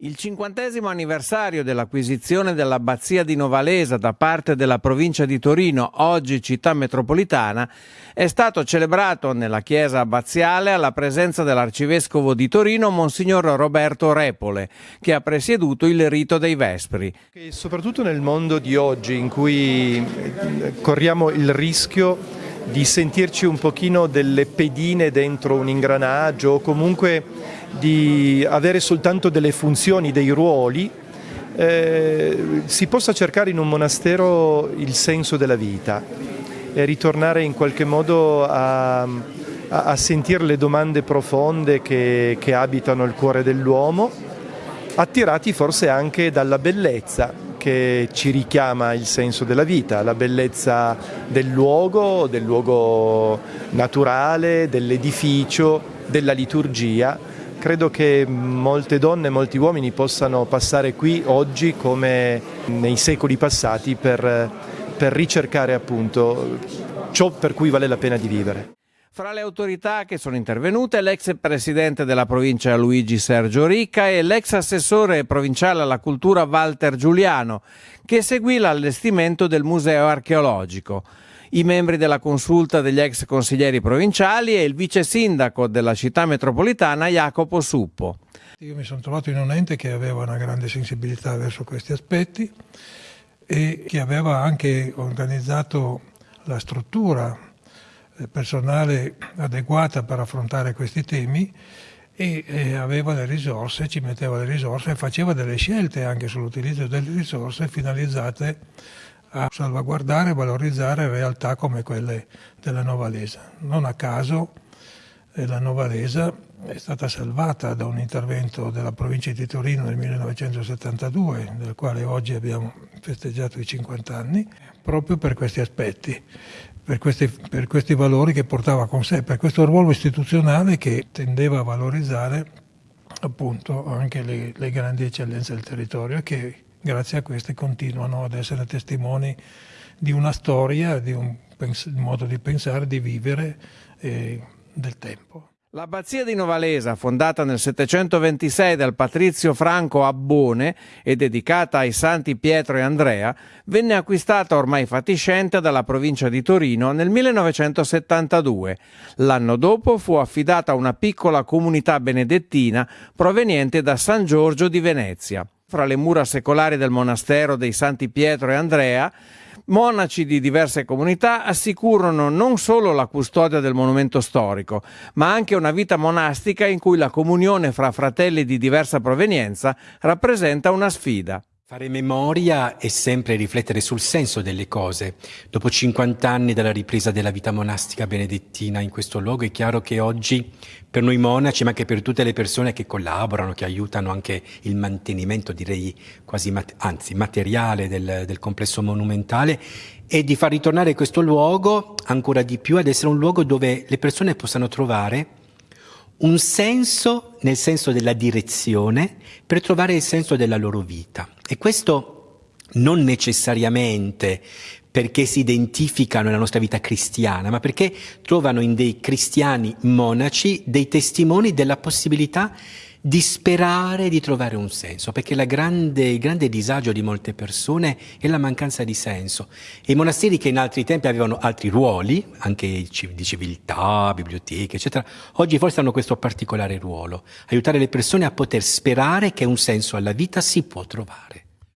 Il cinquantesimo anniversario dell'acquisizione dell'abbazia di Novalesa da parte della provincia di Torino, oggi città metropolitana, è stato celebrato nella chiesa abbaziale alla presenza dell'arcivescovo di Torino, Monsignor Roberto Repole, che ha presieduto il rito dei Vespri. E soprattutto nel mondo di oggi in cui corriamo il rischio di sentirci un pochino delle pedine dentro un ingranaggio o comunque di avere soltanto delle funzioni, dei ruoli, eh, si possa cercare in un monastero il senso della vita e ritornare in qualche modo a, a, a sentire le domande profonde che, che abitano il cuore dell'uomo, attirati forse anche dalla bellezza che ci richiama il senso della vita, la bellezza del luogo, del luogo naturale, dell'edificio, della liturgia Credo che molte donne e molti uomini possano passare qui oggi come nei secoli passati per, per ricercare appunto ciò per cui vale la pena di vivere. Fra le autorità che sono intervenute l'ex presidente della provincia Luigi Sergio Ricca e l'ex assessore provinciale alla cultura Walter Giuliano, che seguì l'allestimento del museo archeologico i membri della consulta degli ex consiglieri provinciali e il vice sindaco della città metropolitana Jacopo Suppo. Io mi sono trovato in un ente che aveva una grande sensibilità verso questi aspetti e che aveva anche organizzato la struttura personale adeguata per affrontare questi temi e, aveva le risorse, ci metteva le risorse e faceva delle scelte anche sull'utilizzo delle risorse finalizzate a salvaguardare e valorizzare realtà come quelle della Novalesa. Non a caso la Novalesa è stata salvata da un intervento della provincia di Torino nel 1972, del quale oggi abbiamo festeggiato i 50 anni, proprio per questi aspetti, per questi, per questi valori che portava con sé, per questo ruolo istituzionale che tendeva a valorizzare appunto anche le, le grandi eccellenze del territorio e che grazie a queste continuano ad essere testimoni di una storia, di un modo di pensare, di vivere eh, del tempo. L'abbazia di Novalesa, fondata nel 726 dal patrizio Franco Abbone e dedicata ai santi Pietro e Andrea, venne acquistata ormai fatiscente dalla provincia di Torino nel 1972. L'anno dopo fu affidata a una piccola comunità benedettina proveniente da San Giorgio di Venezia. Fra le mura secolari del monastero dei Santi Pietro e Andrea, monaci di diverse comunità assicurano non solo la custodia del monumento storico, ma anche una vita monastica in cui la comunione fra fratelli di diversa provenienza rappresenta una sfida. Fare memoria è sempre riflettere sul senso delle cose. Dopo 50 anni dalla ripresa della vita monastica benedettina in questo luogo, è chiaro che oggi per noi monaci, ma anche per tutte le persone che collaborano, che aiutano anche il mantenimento, direi quasi, anzi, materiale del, del complesso monumentale, è di far ritornare questo luogo ancora di più ad essere un luogo dove le persone possano trovare un senso nel senso della direzione per trovare il senso della loro vita. E questo non necessariamente perché si identificano nella nostra vita cristiana, ma perché trovano in dei cristiani monaci dei testimoni della possibilità di sperare di trovare un senso, perché grande, il grande disagio di molte persone è la mancanza di senso. I monasteri che in altri tempi avevano altri ruoli, anche di civiltà, biblioteche, eccetera, oggi forse hanno questo particolare ruolo, aiutare le persone a poter sperare che un senso alla vita si può trovare.